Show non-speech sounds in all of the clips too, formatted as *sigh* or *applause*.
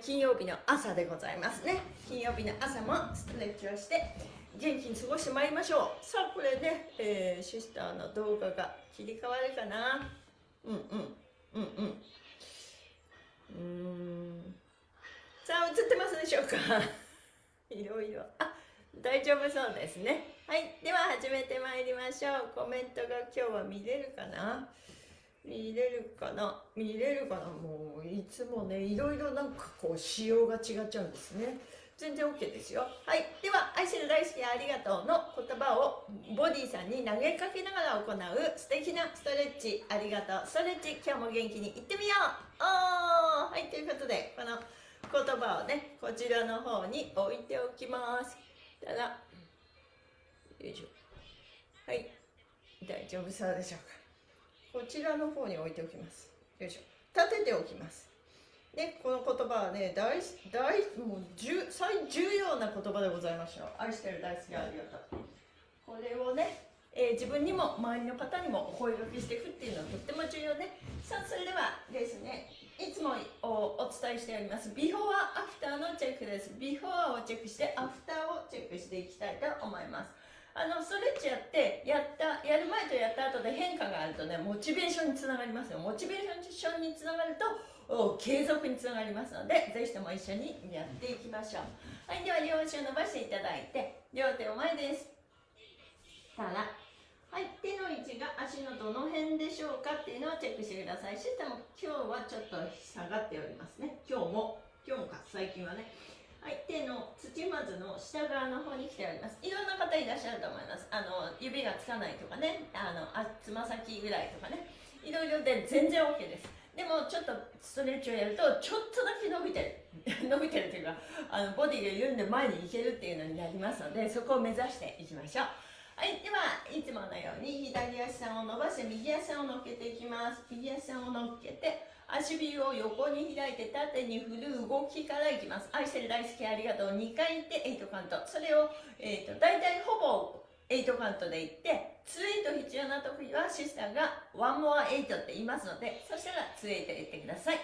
金曜日の朝でございますね。金曜日の朝もストレッチをして元気に過ごしてまいりましょう。さあこれね、えー、シスターの動画が切り替わるかな。うんうんうんうん。うーん。さあ映ってますでしょうか？*laughs* いろいろ。あ大丈夫そうですね。はい。では始めてまいりましょう。コメントが今日は見れるかな？見れるかな？見れるかな？もういつもねいろいろなんかこう仕様が違っちゃうんですね。全然 OK ですよ。はい。では愛する大好きありがとうの言葉をボディさんに投げかけながら行う素敵なストレッチ。ありがとう。ストレッチ今日も元気にいってみよう。おー！はい。ということでこの言葉をねこちらの方に置いておきます。ただよいしょ。はい。大丈夫そうでしょうか。こちらの方に置いておきます。よいしょ。立てておきます。ね、この言葉はね大大もう重最重要な言葉でございましょう愛してる大好きありがとう。これをね、えー、自分にも周りの方にもお声掛けしていくっていうのはとっても重要ね。さあそれではですねいつもお伝えしております。ビフォーアフターのチェックです。ビフォーをチェックしてアフターをチェックしていきたいと思います。あのストレッチやってやったやる前とやった後で変化があるとねモチベーションにつながりますよモチベーションにつながると継続につながりますのでぜひとも一緒にやっていきましょうはいでは両足を伸ばしていただいて両手を前ですからはい、手の位置が足のどの辺でしょうかっていうのをチェックしてください。システム、今日はちょっと下がっておりますね。今日も、今日もか、最近はね。はい、手の土まずの下側の方に来ております。いろんな方いらっしゃると思います。あの、指がつかないとかね、あの、あつま先ぐらいとかね、いろいろで全然 OK です。でもちょっとストレッチをやるとちょっとだけ伸びてる *laughs* 伸びてるというかあのボディが緩んで前に行けるっていうのになりますのでそこを目指していきましょうはい、ではいつものように左足さんを伸ばして右足さんを乗っけていきます右足さんを乗っけて足指を横に開いて縦に振る動きからいきます。愛してる大好きありがとう。2回言って8カウント。それを、えーと、大体ほぼ8カウントでいって2 8必要な時はシスターが1 more 8って言いますのでそしたら2 8言ってください。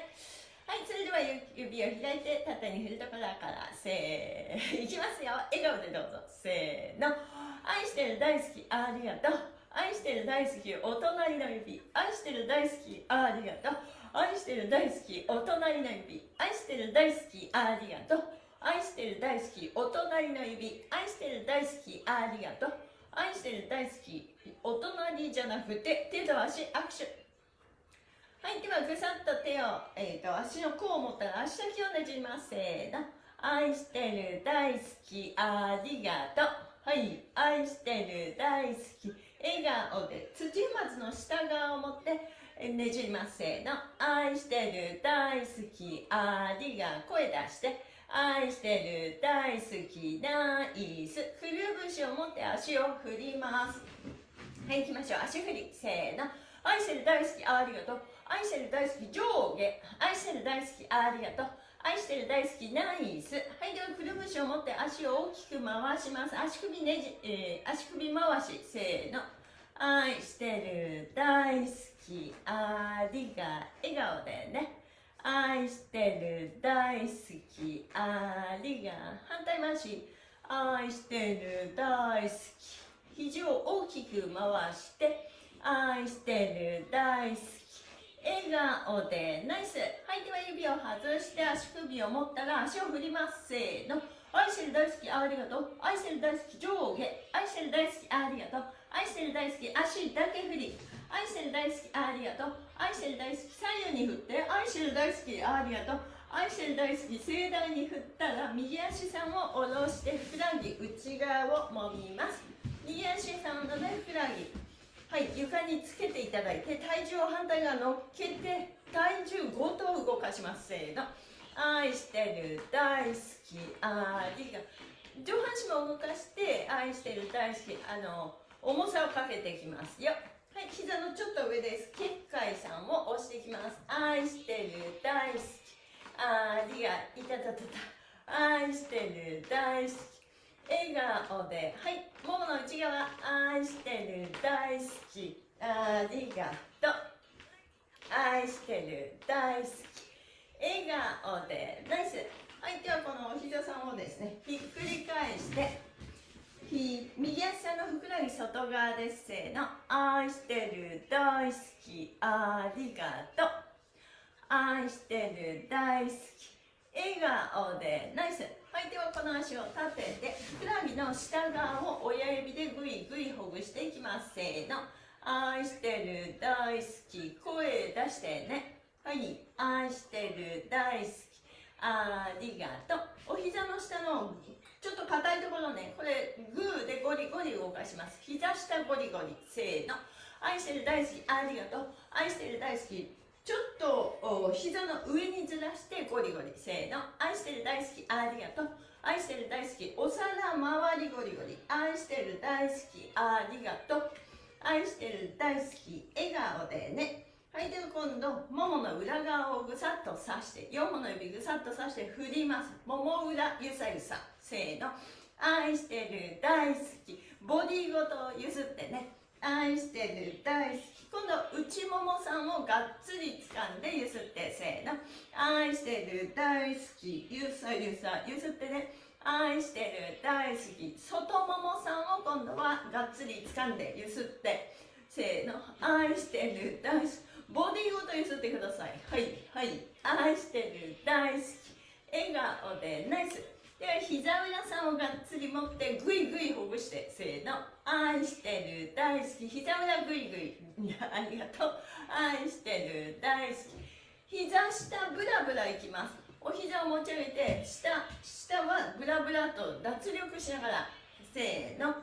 はいそれでは指を開いて縦に振るところからせーいきますよ。笑顔でどうぞ。せーの。愛してる大好きありがとう。愛してる大好きお隣の指。愛してる大好きありがとう。愛してる大好きお隣の指愛してる大好きありがとう愛してる大好きお隣の指愛してる大好きありがとう愛してる大好きお隣じゃなくて手と足握手。はいではぐさっと手を、えーと、足の甲を持ったら足先をねじります。せーの。愛してる大好きありがとうはい愛してる大好き。笑顔で土まずの下側を持ってねじりますせーの愛してる大好きありが声出して愛してる大好きナイスくるぶしを持って足を振ります。はい行きましょう。足振り。せーの。愛してる大好きありがとう。愛してる大好き上下。愛してる大好きありがとう。愛してる大好きナイス。はいではくるぶしを持って足を大きく回します。足首ねじ、えー、足首回し。せーの。愛してる大好きありが笑顔でね。愛してる大好き。ありが反対回し愛してる大好き。肘を大きく回して愛してる大好き。笑顔でナイス。はいでは指を外して足首を持ったら足を振ります。せーの。愛してる大好きありがとう。愛してる大好き上下。愛してる大好きありがとう。愛してる大好き足だけ振り。愛してる大好きありがとう。愛してる大好き左右に振って愛してる大好きありがとう。愛してる大好き盛大に振ったら右足さんを下ろしてふくらはぎ内側をもみます。右足さんのねふくらはぎはい床につけていただいて体重を反対側乗っけて体重ごと動かします。せーの。愛してる大好きありが上半身も動かして愛してる大好きあの重さをかけていきます。よはい膝のちょっと上です。結界さんを押していきます。愛してる大好き。ありがいたたたた愛してる大好き。笑顔ではいももの内側愛してる大好き。ありがとう愛してる大好き。笑顔でナイス。はいではこのお膝さんをですねひっくり返して右足のふくらはぎ外側ですせーの愛してる大好きありがとう。愛してる大好き笑顔で。ナイス。はいではこの足を立ててふくらはぎの下側を親指でぐいぐいほぐしていきます。せーの。愛してる大好き声出してね。はい。愛してる大好きありがとう。お膝の下のちょっと硬いところね。これグーでゴリゴリ動かします。膝下ゴリゴリ。せーの。愛してる大好き。ありがとう。愛してる大好き。ちょっと膝の上にずらしてゴリゴリ。せーの。愛してる大好き。ありがとう。愛してる大好き。お皿周りゴリゴリ。愛してる大好き。ありがとう。愛してる大好き。笑顔でね。はいでは今度ももの裏側をぐさっと刺して4本の指ぐさっと刺して振ります。もも裏ゆさゆさ。せーの愛してる大好きボディごと譲ってね愛してる大好き。今度内ももさんをがっつり掴んでゆすってせーの愛してる大好きゆさゆさゆすってね愛してる大好き。外ももさんを今度はがっつり掴んでゆすってせーの愛してる大好き。ボディごとゆすってください。はいはい。愛してる大好き。笑顔でナイス。では膝裏さんをがっつり持ってぐいぐいほぐしてせーの。愛してる大好き。膝裏ぐいぐいありがとう。愛してる大好き。膝下ブラブラいきます。お膝を持ち上げて下下はブラブラと脱力しながらせーの。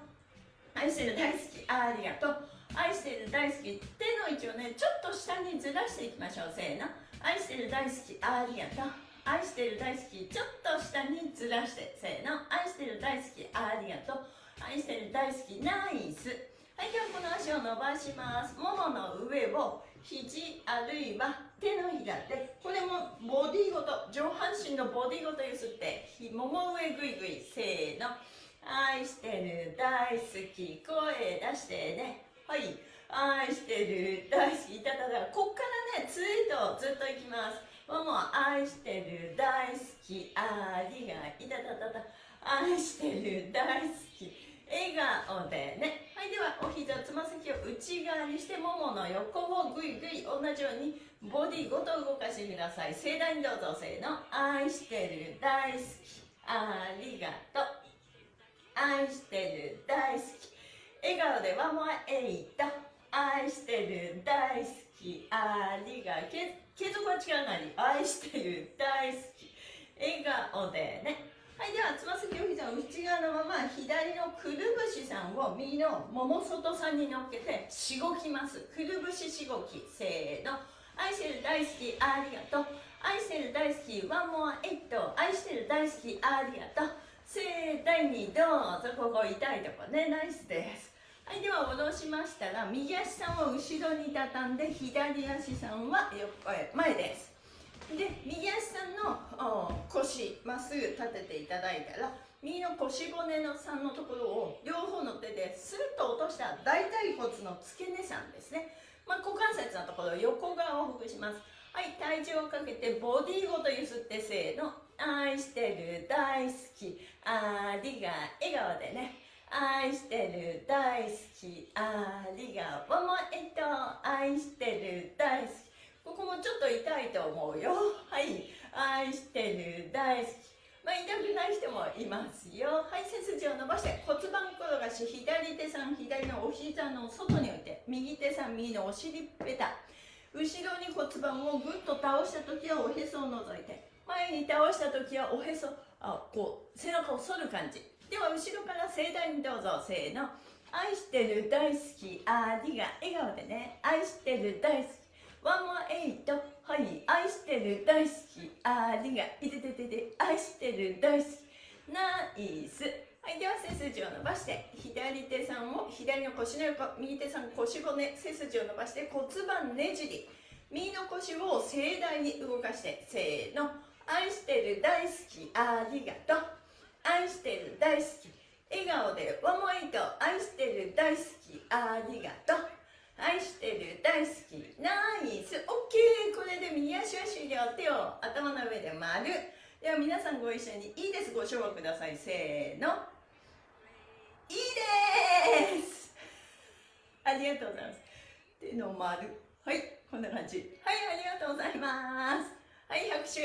愛してる大好き。ありがとう。愛してる大好き手の位置をねちょっと下にずらしていきましょう。せーの。愛してる大好き。ありがとう。愛してる大好きちょっと下にずらしてせーの。愛してる大好きありがとう。愛してる大好きナイス。はいではこの足を伸ばします。ももの上を肘あるいは手のひらでこれもボディごと上半身のボディごとゆすってもも上ぐいぐいせーの。愛してる大好き声出してね。はい。愛してる大好き。いたたたこっからねツイートずっといきます。もも愛してる大好きありがいたたたた。愛してる大好き。笑顔でね。はいではお膝つま先を内側にしてももの横をぐいぐい同じようにボディごと動かしてください。盛大にどうぞせーの。愛してる大好き。ありがとう。愛してる大好き。笑顔でワンモアエイ。ト愛してる大好き。ありがけ継続は力なり。愛してる大好き。笑顔でね。はいではつま先お膝を内側のまま左のくるぶしさんを右のもも外さんに乗っけてしごきます。くるぶししごきせーの。愛してる大好きありがとう。愛してる大好きワンモアエイト。愛してる大好きありがとう。盛大にどうぞここ痛いとこね。ナイスです。はいでは戻しましたら右足さんを後ろに畳んで左足さんは前です。で右足さんの腰まっすぐ立てていただいたら右の腰骨のさんのところを両方の手ですっと落とした大腿骨の付け根さんですね、まあ、股関節のところ横側をほぐします。はい体重をかけてボディごとゆすってせーの。愛してる大好き。ありが笑顔でね。愛してる大好き。ありがとう。もえっと愛してる大好きここもちょっと痛いと思うよ。はい。愛してる大好き。まあ、痛くない人もいますよ。はい背筋を伸ばして骨盤転がし左手さん左のお膝の外に置いて右手さん右のお尻ペタ。後ろに骨盤をぐっと倒した時はおへそを覗いて。前に倒した時はおへそあこう背中を反る感じ。では後ろから盛大にどうぞ。せーの。愛してる大好き。ありが笑顔でね。愛してる大好き。ワンモアエイト。はい。愛してる大好き。ありがいてててて愛してる大好き。ナイス。はいでは背筋を伸ばして。左手さんを左の腰の横。右手さん腰骨。背筋を伸ばして。骨盤ねじり。右の腰を盛大に動かして。せーの。愛してる大好き。ありがとう。愛してる大好き。笑顔でワンモイト愛してる大好き。ありがとう。愛してる大好き。ナイス。オッケー。これで右足は終了。手を頭の上で丸。では皆さんご一緒にいいです。ご唱和ください。せーの。いいです。ありがとうございます。手の丸。はい。こんな感じ。はいありがとうございます。はい拍手。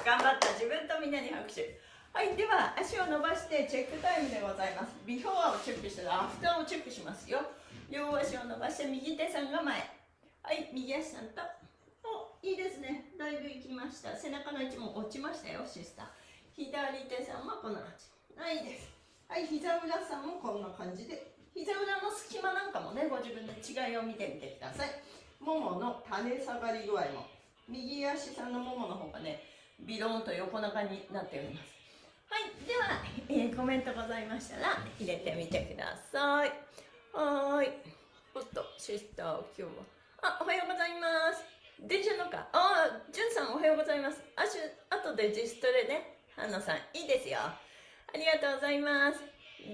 頑張った。自分とみんなに拍手。はいでは足を伸ばしてチェックタイムでございます。ビフォーをチェックしたらアフターをチェックしますよ。両足を伸ばして右手さんが前。はい右足さんと。おいいですね。だいぶいきました。背中の位置も落ちましたよシスター。左手さんもこんな感じはいです。はい膝裏さんもこんな感じで。膝裏の隙間なんかもねご自分で違いを見てみてください。ももの垂れ下がり具合も。右足さんのももの方がねビローンと横長になっております。はいでは、えー、コメントございましたら入れてみてください。はい。おっとシスター今日は。あおはようございます。電車のか。あじゅんさんおはようございます。あし後で自主トレね。花さんいいですよ。ありがとうございます。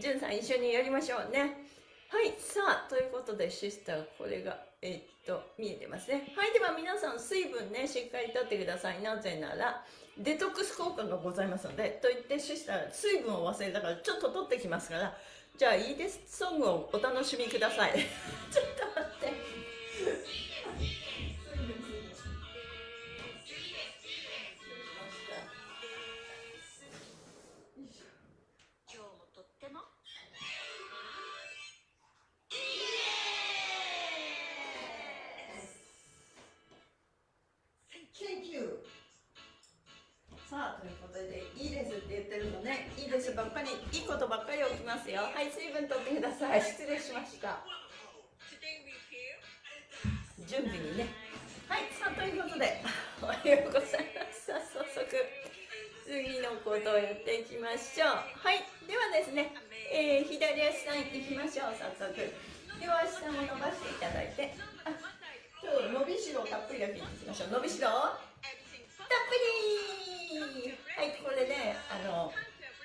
じゅんさん一緒にやりましょうね。はいさあということでシスターこれがえー、っと見えてますね。はいでは皆さん水分ねしっかりとってください。なぜならデトックス効果がございますのでと言ってシスター水分を忘れたからちょっと取ってきますからじゃあいいです。ソングをお楽しみください。*laughs* ちょっと待って。ましょう。はい。ではですね、えー、左足さんいきましょう早速。両足さんを伸ばしていただいて。あちょっと伸びしろたっぷりだけいきましょう。伸びしろたっぷりはいこれねあの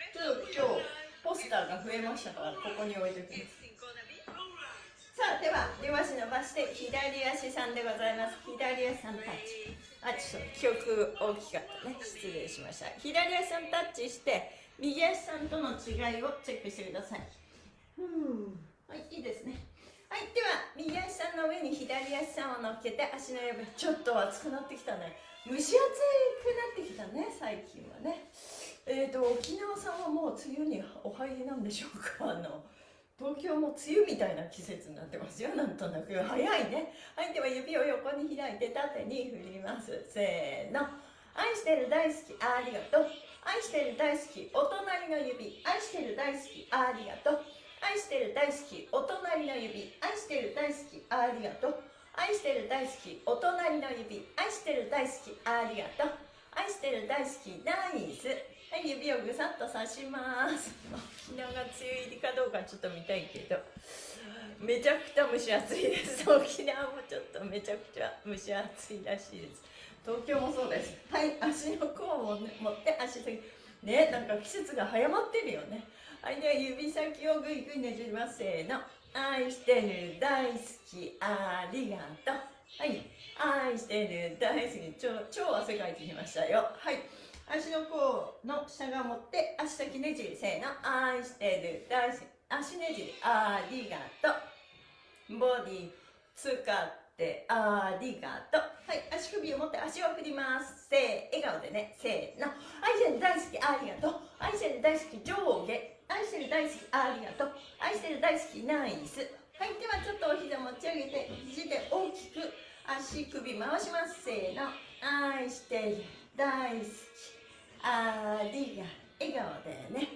ちょっと今日ポスターが増えましたからここに置いておきます。さあでは両足伸ばして左足さんでございます。左足さんタッチ。あちょっと記憶大きかったね。失礼しました。左足さんタッチして右足さんとの違いをチェックしてください。うん。はいいいですね。はいでは右足さんの上に左足さんを乗っけて足の指ちょっと熱くなってきたね。蒸し暑くなってきたね最近はね。えーと沖縄さんはもう梅雨にお入りなんでしょうか？あの東京も梅雨みたいな季節になってますよ。なんとなく早いね。はいでは指を横に開いて縦に振ります。せーの。愛してる大好き。ありがとう愛してる大好きお隣の指。愛してる大好きありがとう。愛してる大好きお隣の指。愛してる大好きありがとう。愛してる大好きお隣の指。愛してる大好きありがとう。愛してる大好きナイス。はい指をぐさっと刺します。沖縄が梅雨入りかどうかちょっと見たいけど。めちゃくちゃ蒸し暑いです。沖縄もちょっとめちゃくちゃ蒸し暑いらしいです。東京もそうです。はい。足の甲を、ね、持って足先。ねなんか季節が早まってるよね。はいでは指先をぐいぐいねじります。せーの。愛してる大好きありがとう。はい。愛してる大好き超超汗かいてきましたよ。はい。足の甲の下が持って足先ねじり。せーの。愛してる大好き足ねじり。ありがとう。ボディ使ってありがとう。はい足首を持って足を振ります。せー笑顔でね。せーの。愛してる大好きありがとう。愛してる大好き上下。愛してる大好きありがとう。愛してる大好きナイス。はいではちょっとお膝持ち上げて肘で大きく足首回します。せーの。愛してる大好き。ありが笑顔でね。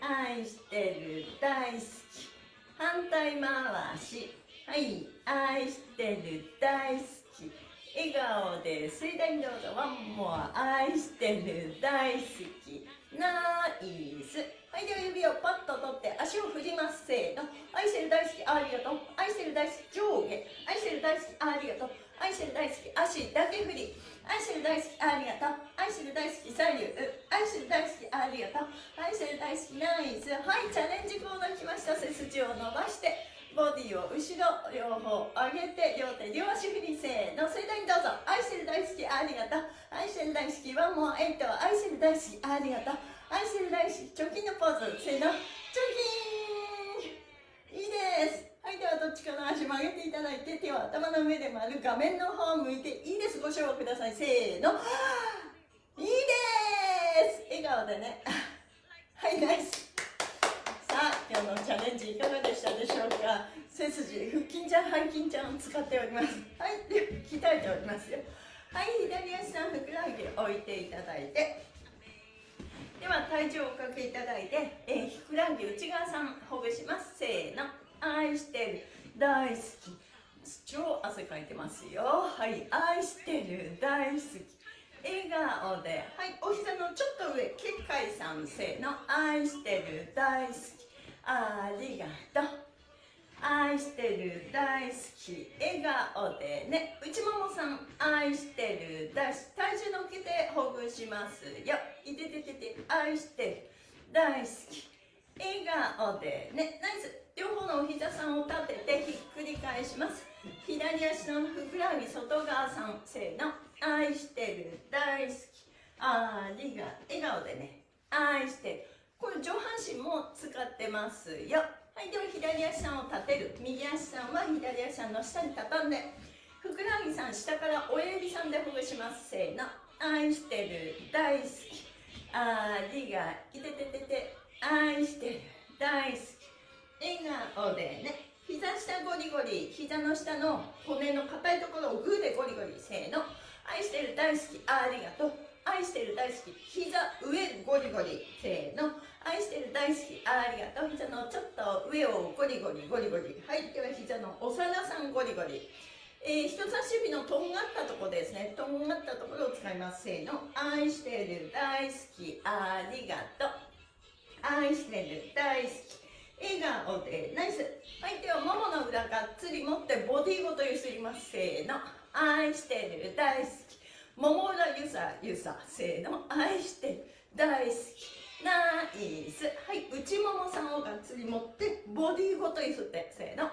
愛してる大好き。反対回し。はい愛してる大好き。笑顔で水田にどうぞ。ワンモア愛してる大好き。ナイス。はいでは指をパッと取って足を振ります。せーの。愛してる大好きありがとう。愛してる大好き上下。愛してる大好きありがとう。愛してる大好き足だけ振り。愛してる大好きありがとう。愛してる大好き左右。愛してる大好きありがとう。愛してる大好きナイス。はいチャレンジコーナー来ました。背筋を伸ばして。ボディを後ろ両方上げて両手両足振りせーの。それではどうぞ。愛してる大好きありがとう。愛してる大好きワンモアエイト愛してる大好きありがとう。愛してる大好きチョキのポーズせーの。チョキーン！いいです。はいではどっちかの足曲げていただいて手を頭の上で丸画面の方を向いていいです。ご賞ください。せーの。いいです。笑顔でね。はいナイス。あのチャレンジいかがでしたでしょうか？背筋腹筋ちゃん背筋ちゃんを使っております。はいで鍛えておりますよ。はい左足さんふくらはぎ置いていただいて。では体重をおかけいただいて、えー、ふくらはぎ内側さんほぐします。せーの。愛してる大好き。超汗かいてますよ。はい愛してる大好き。笑顔で。はいお膝のちょっと上結界さん。せーの。愛してる大好き。ありがとう。愛してる大好き笑顔でね。内ももさん愛してる大好き。体重乗っけてほぐしますよ。いてててて愛してる大好き。笑顔でね。ナイス。両方のお膝さんを立ててひっくり返します。左足のふくらはぎ外側さん。せーの。愛してる大好き。ありが笑顔でね。愛してる。これ上半身も使ってますよ。はいでは左足さんを立てる。右足さんは左足さんの下に畳んでふくらはぎさん下から親指さんでほぐします。せーの。愛してる。大好き。ありがいてててて愛してる。大好き。笑顔でね。膝下ゴリゴリ。膝の下の骨の硬いところをグーでゴリゴリ。せーの。愛してる。大好き。ありがとう。愛してる大好き。膝上ゴリゴリ。せーの。愛してる大好き。ありがとう。膝のちょっと上をゴリゴリゴリゴリ。はいでは膝のお皿さんゴリゴリ。えー、人差し指のとんがったところですね。とんがったところを使います。せーの。愛してる大好き。ありがとう。愛してる大好き。笑顔でナイス。はいではももの裏がっつり持ってボディごとゆすります。せーの。愛してる大好き。もも裏ゆさゆさせーの愛してる大好き。ナイス。はい内ももさんをがっつり持ってボディーごとゆすってせーの。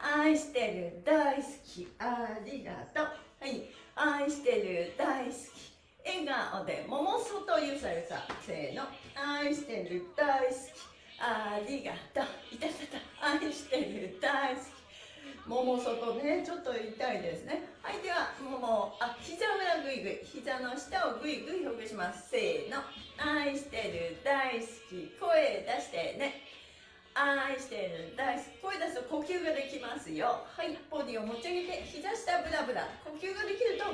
愛してる大好き。ありがとう。はい愛してる大好き。笑顔でもも外ゆさゆさせーの。愛してる大好き。ありがとう。いたたた。愛してる大好き。もも外ねちょっと痛いですね。はいではももあ膝裏ぐいぐい膝の下をぐいぐいほぐします。せーの。愛してる大好き。声出してね。愛してる大好き。声出すと呼吸ができますよ。はいボディを持ち上げて膝下ブラブラ。呼吸ができると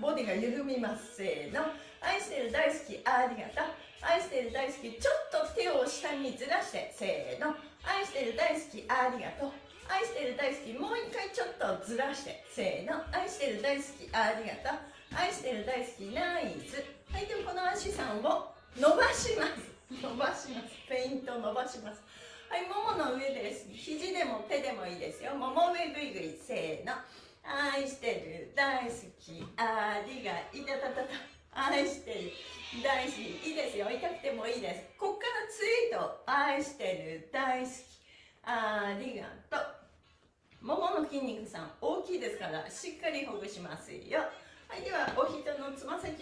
ボディが緩みます。せーの。愛してる大好き。ありがとう。愛してる大好き。ちょっと手を下にずらして。せーの。愛してる大好き。ありがとう。愛してる大好きもう一回ちょっとずらして。せーの。愛してる大好き。ありがとう。愛してる大好きナイス。はいではこの足さんを伸ばします。*laughs* 伸ばします。ペイント伸ばします。はいももの上です。肘でも手でもいいですよ。もも上ぐいぐい。せーの。愛してる大好き。ありがいたたたた。愛してる大好き。いいですよ。痛くてもいいです。こっからツイート。愛してる大好き。ありがとう。ももの筋肉さん大きいですからしっかりほぐしますよ。はいではお膝のつま先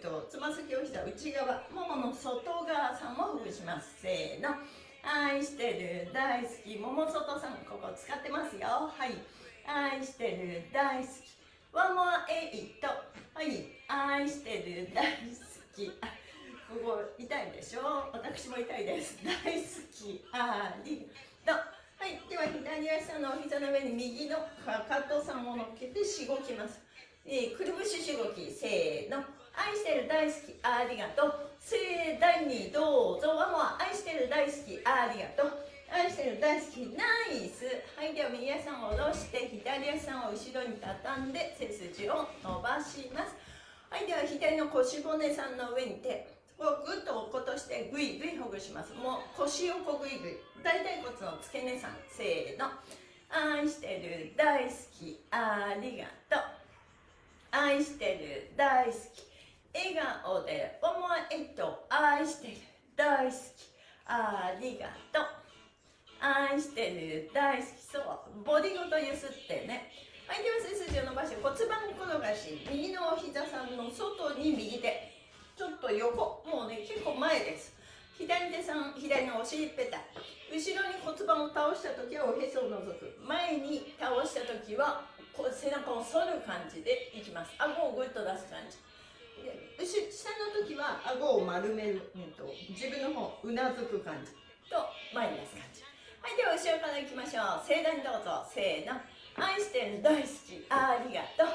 とつま先お膝内側ももの外側さんもほぐします。せーの。愛してる大好き。もも外さんここ使ってますよ。はい。愛してる大好き。ワンモアエイトはい。愛してる大好き。ここ痛いでしょ？私も痛いです。大好き。ありとはい。では左足のお膝の上に右のかかとさんを乗っけてしごきます。えー、くるぶししごきせーの。愛してる大好きありがとう。盛大にどうぞ。ワンモア愛してる大好きありがとう。愛してる大好きナイス。はい。では右足を下ろして左足を後ろに畳んで背筋を伸ばします。はい。では左の腰骨さんの上に手こうぐっと落っことしてぐいぐいほぐします。もう腰をこぐいぐい。大腿骨の付け根さん。せーの。愛してる大好き。ありがとう。愛してる大好き。笑顔で思えと愛してる大好き。ありがとう。愛してる大好き。そうボディごとゆすってね。はいでは背筋を伸ばして骨盤転がし右のお膝さんの外に右手。ちょっと横。もうね結構前です。左手さん左のお尻ペタ。後ろに骨盤を倒した時はおへそを除く。前に倒した時はこう背中を反る感じでいきます。顎をグッと出す感じ。後下の時は顎を丸めるのと自分の方うなずく感じ。と前に出す感じ。はいでは後ろからいきましょう。盛大にどうぞ。せーの。愛してる大好き。ありがとう。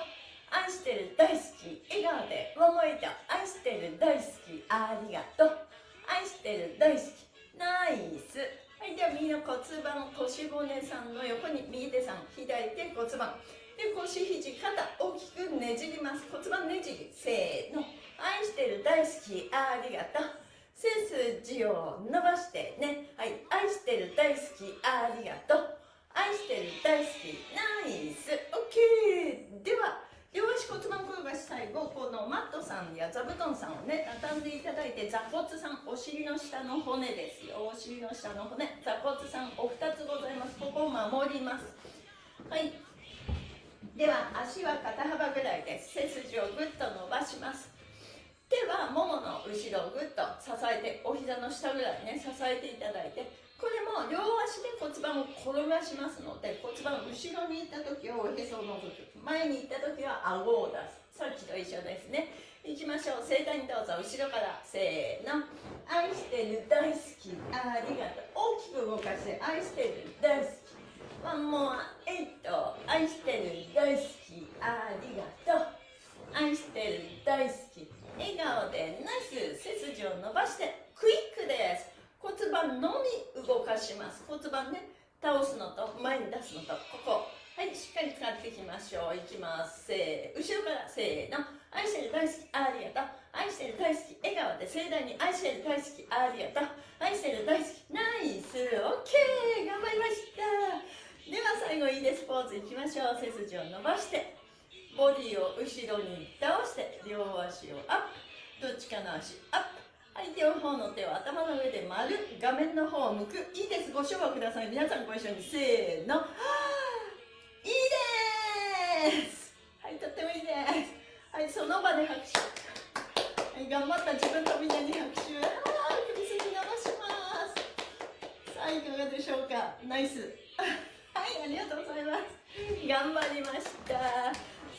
愛してる大好き。笑顔で桃井と愛してる大好き。ありがとう。愛してる大好き。ナイス。はいでは右の骨盤腰骨さんの横に右手さん左手骨盤。で腰肘肩大きくねじります。骨盤ねじり。せーの。愛してる大好きありがとう。背筋を伸ばしてね。はい愛してる大好きありがとう。愛してる大好きナイス。OK では両足骨盤転がし最後このマットさんや座布団さんをね畳んでいただいて座骨さんお尻の下の骨ですよ。お尻の下の骨座骨さんお二つございます。ここを守ります。はい。では足は肩幅ぐらいです。背筋をぐっと伸ばします。手はももの後ろをぐっと支えてお膝の下ぐらいね支えていただいてこれも両足で骨盤を転がしますので骨盤後ろに行った時はおへそを除く前に行った時は顎を出す。さっきと一緒ですね。いきましょう。盛大にどうぞ。後ろからせーの。愛してる。大好きありがとう。大きく動かして愛してる。大好き。ワンモアエイト愛してる大好きありがとう。愛してる。大好き。笑顔でナイス。背筋を伸ばしてクイックです。骨盤のみ動かします。骨盤ね。倒すのと前に出すのとここ。はいしっかり使っていきましょう。いきます。せー後ろからせーの。愛してる大好きありがとう愛してる大好き笑顔で盛大に愛してる大好きありがとう愛してる大好きナイス。オッケー。頑張りました。では最後いいですポーズいきましょう。背筋を伸ばしてボディを後ろに倒して両足をアップ。どっちかの足アップ。はい両方の手を頭の上で丸画面の方を向く。いいです。ご唱和ください。皆さんご一緒に。せーの。いいです。はいとってもいいです。はいその場で拍手。はい頑張った自分とみんなに拍手。あー首筋伸ばします。さあいかがでしょうか？ナイス。はいありがとうございます。頑張りました。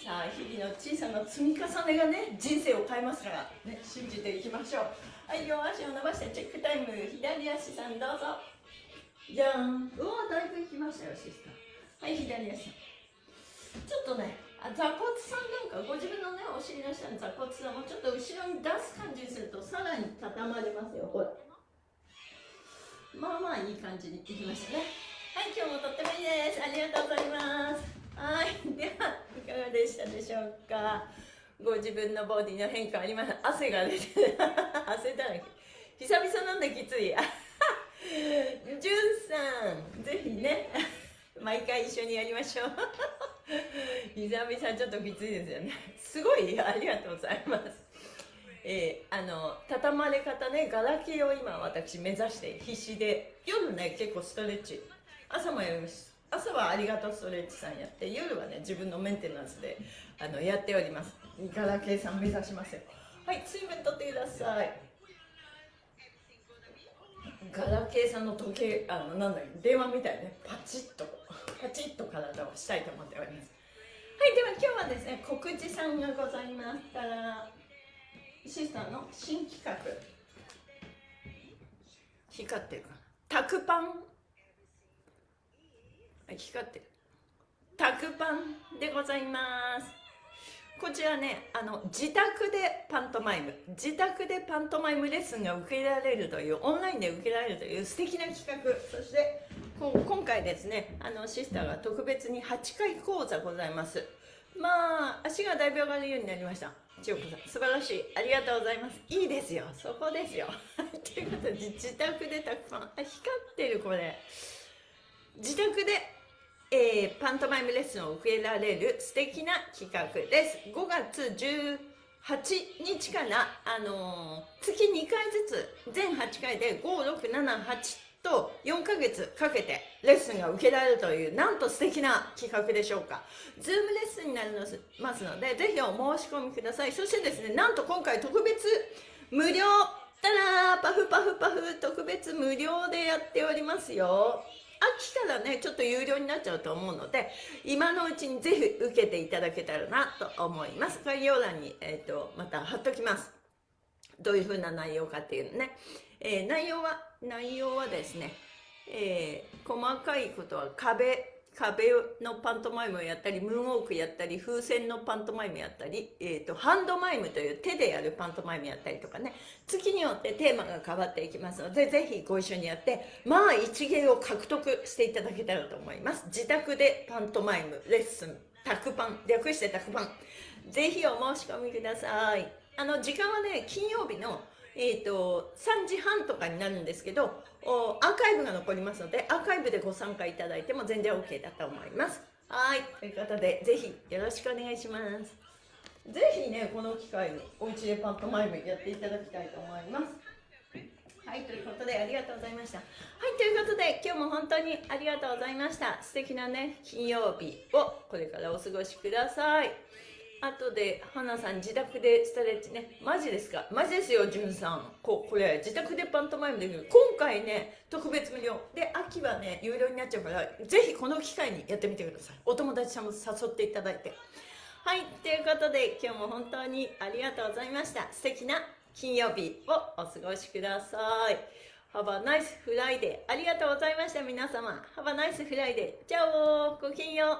さあ日々の小さな積み重ねがね人生を変えますからね信じていきましょう。はい両足を伸ばしてチェックタイム。左足さんどうぞ。じゃんうわだいぶいきましたよシスター。はい左足さん。ちょっとねあ座骨さんなんかご自分のねお尻の下の座骨さんをちょっと後ろに出す感じにするとさらに畳まれますよ。ほらまあまあいい感じにいきましたね。はい今日もとってもいいです。ありがとうございます。はいではいかがでしたでしょうか？ご自分のボディの変化あります汗が出て *laughs* 汗だらけ。久々なんできつい。じゅんさんぜひね。毎回一緒にやりましょう。*laughs* 久々ちょっときついですよね。すごいありがとうございます。えー、あの畳まれ方ねガラケーを今私目指して必死で。夜ね結構ストレッチ。朝もやります。朝はありがとうストレッチさんやって夜はね自分のメンテナンスであのやっております。ガラケーさん目指しますよ。はい水分取ってください。ガラケーさんの時計あのなんだ電話みたいね。パチッとパチッと体をしたいと思っております。はいでは今日はですね告知さんがございましたらシスターの新企画。光ってるかな。タクパン光ってる。タクパンでございます。こちらねあの自宅でパントマイム自宅でパントマイムレッスンが受けられるというオンラインで受けられるという素敵な企画。そしてこ今回ですねあのシスターが特別に8回講座ございます。まあ足がだいぶ上がるようになりました。千代子さん素晴らしい。ありがとうございます。いいですよ。そこですよ。*laughs* ということで自宅でたくさん。あ光ってるこれ。自宅でえー、パントマイムレッスンを受けられる素敵な企画です。5月18日から、あのー月2回ずつ全8回で5678と4ヶ月かけてレッスンが受けられるというなんと素敵な企画でしょうか。Zoom レッスンになりますのでぜひお申し込みください。そしてですねなんと今回特別無料。たらパフパフパフ特別無料でやっておりますよ。秋からねちょっと有料になっちゃうと思うので今のうちにぜひ受けていただけたらなと思います。概要欄に、えー、とまた貼っときます。どういう風な内容かっていうのね、えー内容は内容はですね、えー細かいことは壁壁のパントマイムをやったりムーンウォークやったり風船のパントマイムやったり、えー、とハンドマイムという手でやるパントマイムやったりとかね。月によってテーマが変わっていきますのでぜひご一緒にやってまあ一芸を獲得していただけたらと思います。自宅でパントマイムレッスンタクパン略してタクパン。ぜひお申し込みください。あの時間はね金曜日のえー、と3時半とかになるんですけどおアーカイブが残りますのでアーカイブでご参加いただいても全然 OK だと思いますはいということでぜひよろしくお願いしますぜひねこの機会にお家でパントマイムやっていただきたいと思いますはい、ということでありがとうございました。はい、ということで今日も本当にありがとうございました。素敵なね、金曜日をこれからお過ごしください。あとで、花さん自宅でストレッチね。マジですか？マジですよ、じゅんさん。ここれ、自宅でパントマイムできる。今回ね、特別無料。で、秋はね、有料になっちゃうから、ぜひこの機会にやってみてください。お友達さんも誘っていただいて。はい、ということで今日も本当にありがとうございました。素敵な金曜日をお過ごしください。Have a nice Friday. ありがとうございました、皆様。Have a nice Friday. じゃあ、ごきげんよう。